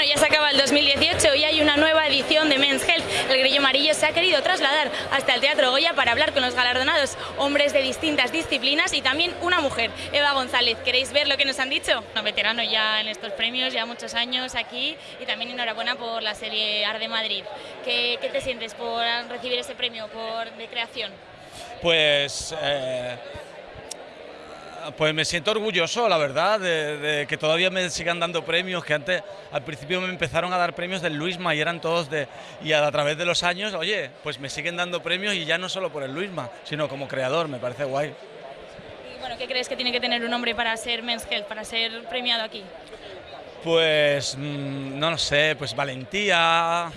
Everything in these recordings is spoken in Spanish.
Bueno, ya se acaba el 2018 y hay una nueva edición de Men's Health. El Grillo Amarillo se ha querido trasladar hasta el Teatro Goya para hablar con los galardonados, hombres de distintas disciplinas y también una mujer, Eva González. ¿Queréis ver lo que nos han dicho? Un veterano ya en estos premios, ya muchos años aquí y también enhorabuena por la serie Arde Madrid. ¿Qué, qué te sientes por recibir ese premio por, de creación? Pues... Eh pues me siento orgulloso, la verdad, de, que todavía me sigan dando premios, que antes al principio me empezaron a dar premios del Luisma y eran todos de... Y a, través de los años, oye, pues me siguen dando premios y ya no solo por el Luisma, sino como creador, me parece guay. Y bueno, ¿qué crees que tiene que tener un hombre para ser Men's Health, para ser premiado aquí? Pues, mm, no lo sé, pues valentía,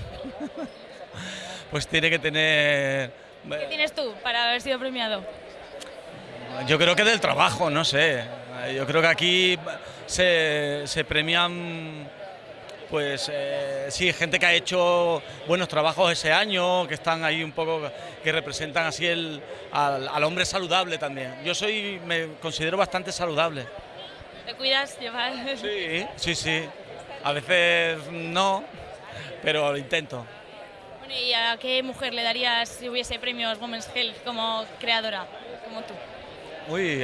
pues tiene que tener... ¿Qué tienes tú para haber sido premiado? Yo creo que del trabajo, no sé. Yo creo que aquí se, premian, pues eh, sí, gente que ha hecho buenos trabajos ese año, que están ahí un poco, que representan así el, al, hombre saludable también. Yo soy, me considero bastante saludable. ¿Te cuidas, llevar? Sí, sí, sí. A veces no, pero lo intento. ¿Y a qué mujer le darías si hubiese premios Women's Health como creadora, como tú? Uy,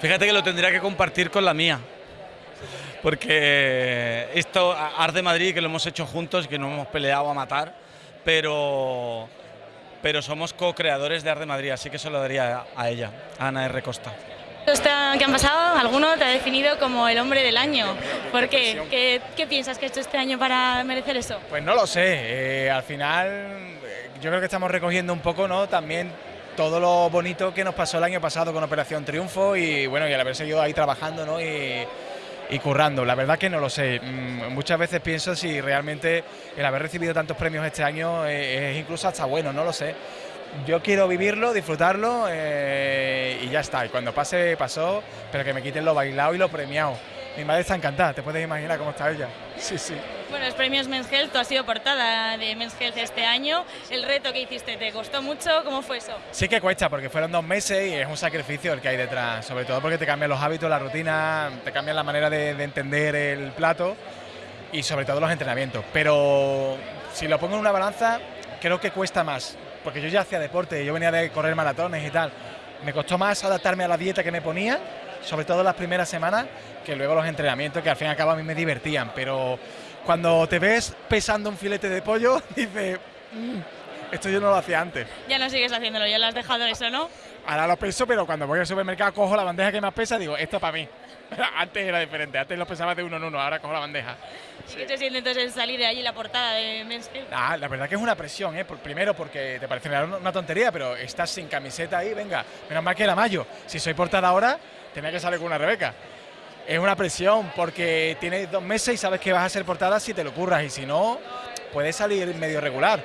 fíjate que lo tendría que compartir con la mía. Porque esto, Arde Madrid, que lo hemos hecho juntos, que no hemos peleado a matar, pero, pero somos co-creadores de Arde Madrid, así que se lo daría a ella, a Ana R. Costa. ¿Qué han pasado, alguno te ha definido como el hombre del año. ¿Por qué? ¿Qué, piensas que ha hecho este año para merecer eso? Pues no lo sé. Eh, al final, eh, yo creo que estamos recogiendo un poco, ¿no? También todo lo bonito que nos pasó el año pasado con Operación Triunfo y bueno, y al haber seguido ahí trabajando ¿no? y, currando. La verdad que no lo sé. Mm, muchas veces pienso si realmente el haber recibido tantos premios este año es, incluso hasta bueno, no lo sé. Yo quiero vivirlo, disfrutarlo eh, y ya está. Y cuando pase, pasó, pero que me quiten lo bailado y lo premiado. Mi madre está encantada, te puedes imaginar cómo está ella. Sí, sí. Bueno, los premios Men's Health, tú has sido portada de Men's Health este año. ¿El reto que hiciste te costó mucho? ¿Cómo fue eso? Sí que cuesta, porque fueron dos meses y es un sacrificio el que hay detrás. Sobre todo porque te cambian los hábitos, la rutina, te cambian la manera de, de entender el plato y sobre todo los entrenamientos. Pero si lo pongo en una balanza, creo que cuesta más. Porque yo ya hacía deporte, yo venía de correr maratones y tal. Me costó más adaptarme a la dieta que me ponía sobre todo las primeras semanas, que luego los entrenamientos, que al fin y al cabo a mí me divertían, pero cuando te ves pesando un filete de pollo, dices, mm, esto yo no lo hacía antes. Ya no sigues haciéndolo, ya lo has dejado eso, ¿no? Ahora lo peso, pero cuando voy al supermercado cojo la bandeja que más pesa, digo, esto es para mí. antes era diferente, antes lo pesaba de uno en uno, ahora cojo la bandeja. ¿Qué te siente entonces salir de allí la portada de Men's ah, la verdad que es una presión, ¿eh? primero porque te parece una tontería, pero estás sin camiseta ahí, venga, menos mal que la mayo. Si soy portada ahora, tenía que salir con una Rebeca. Es una presión porque tienes dos meses y sabes que vas a ser portada si te lo curras y si no, puedes salir medio regular.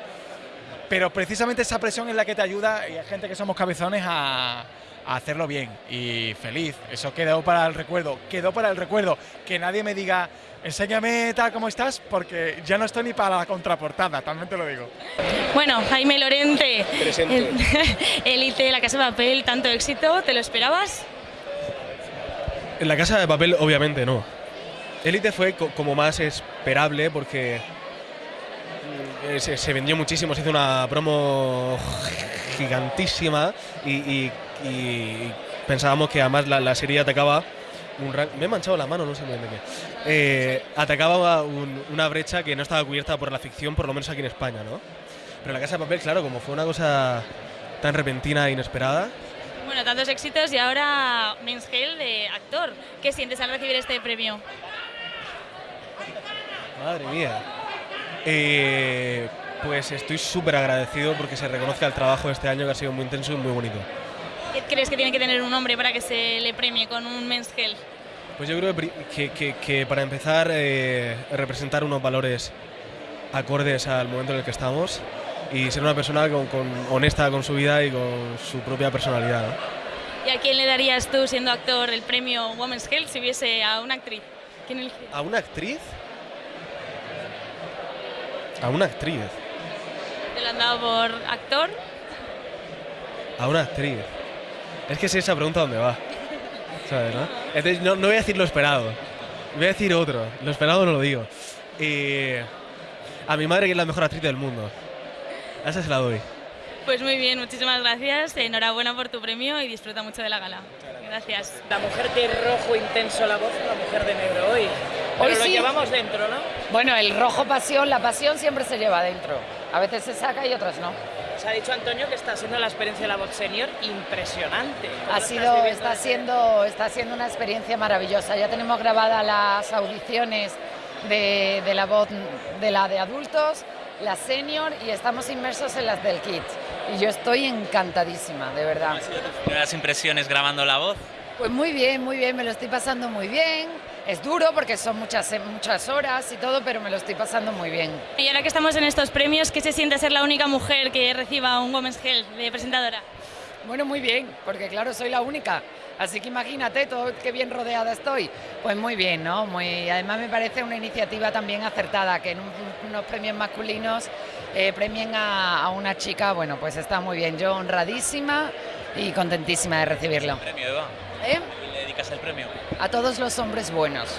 Pero precisamente esa presión es la que te ayuda y hay gente que somos cabezones a, hacerlo bien y feliz. Eso quedó para el recuerdo, quedó para el recuerdo. Que nadie me diga, enséñame tal como estás, porque ya no estoy ni para la contraportada, también te lo digo. Bueno, Jaime Lorente, élite, la casa de papel, tanto éxito, ¿te lo esperabas? En la casa de papel, obviamente no. Elite fue como más esperable porque mm, se, vendió muchísimo, se hizo una promo gigantísima y, pensábamos que además la, serie atacaba un me he manchado la mano, no sé muy bien de qué. Eh, atacaba una brecha que no estaba cubierta por la ficción, por lo menos aquí en España, ¿no? Pero la Casa de Papel, claro, como fue una cosa tan repentina e inesperada, bueno, tantos éxitos y ahora Men's de actor. ¿Qué sientes al recibir este premio? Madre mía. Eh, pues estoy súper agradecido porque se reconozca el trabajo de este año que ha sido muy intenso y muy bonito. ¿Qué crees que tiene que tener un hombre para que se le premie con un Men's Pues yo creo que, para empezar, eh, representar unos valores acordes al momento en el que estamos y ser una persona con, honesta con su vida y con su propia personalidad. ¿Y a quién le darías tú, siendo actor, el premio Women's Health si hubiese a una actriz? ¿A una actriz? A una actriz. ¿Te lo han dado por actor? A una actriz. Es que si esa pregunta dónde va. ¿Sabes, no? Entonces no, no voy a decir lo esperado. Voy a decir otro, lo esperado no lo digo. Eh, a mi madre, que es la mejor actriz del mundo. Esa se la doy. Pues muy bien, muchísimas gracias. Enhorabuena por tu premio y disfruta mucho de la gala. Gracias. La mujer de rojo intenso la voz, la mujer de negro hoy. Pero Hoy lo sí. llevamos dentro, ¿no? Bueno, el rojo pasión, la pasión siempre se lleva dentro. A veces se saca y otras no. Se ha dicho Antonio que está siendo la experiencia de la voz senior impresionante. ¿Cómo Ha sido, está siendo, está siendo una experiencia maravillosa. Ya tenemos grabadas las audiciones de, de la voz de la de adultos, la senior y estamos inmersos en las del kids. Y yo estoy encantadísima, de verdad. Primeras impresiones grabando la voz. Pues muy bien, muy bien, me lo estoy pasando muy bien. Es duro porque son muchas, muchas horas y todo, pero me lo estoy pasando muy bien. Y ahora que estamos en estos premios, ¿qué se siente ser la única mujer que reciba un Women's Health de presentadora? Bueno, muy bien, porque claro, soy la única. Así que imagínate todo qué bien rodeada estoy. Pues muy bien, ¿no? Muy, además me parece una iniciativa también acertada, que en un- unos premios masculinos eh, premien a, a una chica, bueno, pues está muy bien. Yo honradísima y contentísima de recibirlo. Premio, Eva. ¿Eh? ¿Y le dedicas el premio? A todos los hombres buenos.